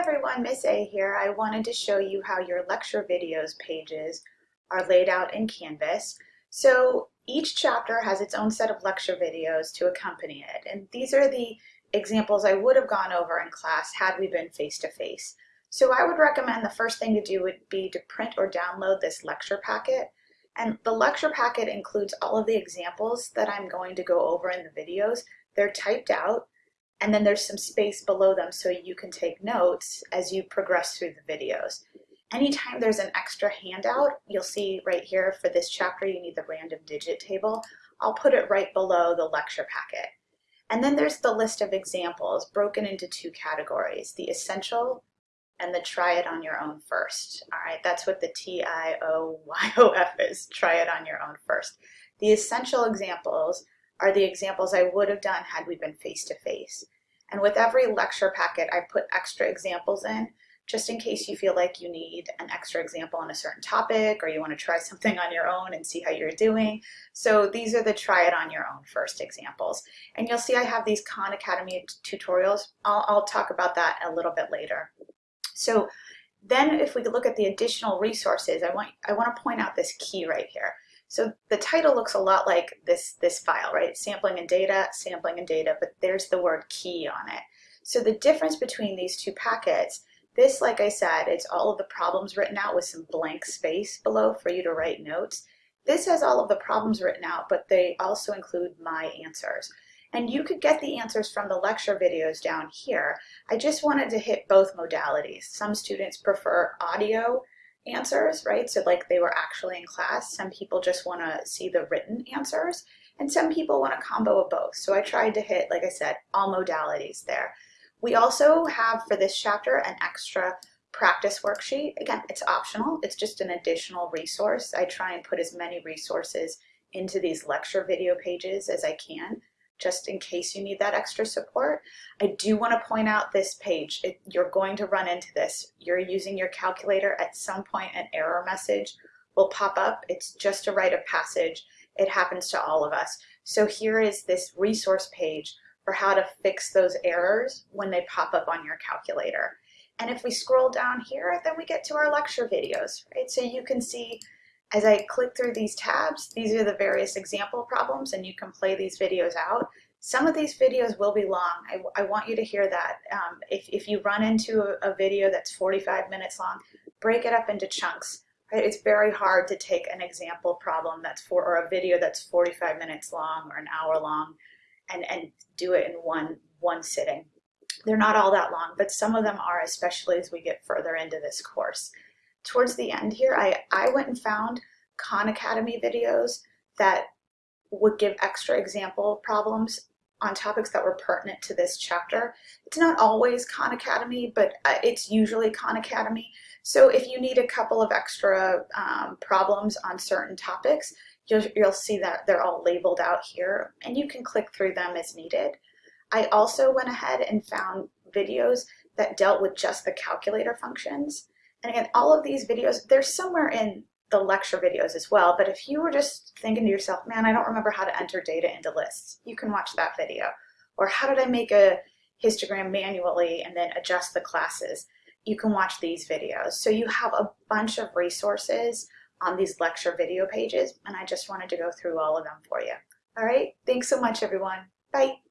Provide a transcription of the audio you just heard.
everyone, Miss A here. I wanted to show you how your lecture videos pages are laid out in Canvas. So each chapter has its own set of lecture videos to accompany it. And these are the examples I would have gone over in class had we been face-to-face. -face. So I would recommend the first thing to do would be to print or download this lecture packet. And the lecture packet includes all of the examples that I'm going to go over in the videos. They're typed out and then there's some space below them so you can take notes as you progress through the videos. Anytime there's an extra handout, you'll see right here for this chapter you need the random digit table. I'll put it right below the lecture packet. And then there's the list of examples broken into two categories, the essential and the try it on your own first. All right, that's what the T-I-O-Y-O-F is, try it on your own first. The essential examples are the examples I would have done had we been face-to-face. And with every lecture packet, I put extra examples in just in case you feel like you need an extra example on a certain topic or you want to try something on your own and see how you're doing. So these are the try it on your own first examples. And you'll see I have these Khan Academy tutorials. I'll, I'll talk about that a little bit later. So then if we look at the additional resources, I want, I want to point out this key right here. So the title looks a lot like this, this file, right? Sampling and data, sampling and data, but there's the word key on it. So the difference between these two packets, this, like I said, it's all of the problems written out with some blank space below for you to write notes. This has all of the problems written out, but they also include my answers. And you could get the answers from the lecture videos down here. I just wanted to hit both modalities. Some students prefer audio answers, right? So like they were actually in class. Some people just want to see the written answers and some people want a combo of both. So I tried to hit, like I said, all modalities there. We also have for this chapter an extra practice worksheet. Again, it's optional. It's just an additional resource. I try and put as many resources into these lecture video pages as I can just in case you need that extra support. I do want to point out this page. It, you're going to run into this. You're using your calculator. At some point, an error message will pop up. It's just a rite of passage. It happens to all of us. So here is this resource page for how to fix those errors when they pop up on your calculator. And if we scroll down here, then we get to our lecture videos, right? So you can see as I click through these tabs, these are the various example problems and you can play these videos out. Some of these videos will be long. I, I want you to hear that. Um, if, if you run into a, a, video that's 45 minutes long, break it up into chunks. Right? It's very hard to take an example problem that's for, or a video that's 45 minutes long or an hour long and, and do it in one, one sitting. They're not all that long, but some of them are, especially as we get further into this course towards the end here, I, I went and found Khan Academy videos that would give extra example problems on topics that were pertinent to this chapter. It's not always Khan Academy, but uh, it's usually Khan Academy. So if you need a couple of extra um, problems on certain topics, you'll, you'll see that they're all labeled out here and you can click through them as needed. I also went ahead and found videos that dealt with just the calculator functions. And again, all of these videos, they're somewhere in the lecture videos as well, but if you were just thinking to yourself, man, I don't remember how to enter data into lists, you can watch that video. Or how did I make a histogram manually and then adjust the classes? You can watch these videos. So you have a bunch of resources on these lecture video pages, and I just wanted to go through all of them for you. All right, thanks so much, everyone. Bye.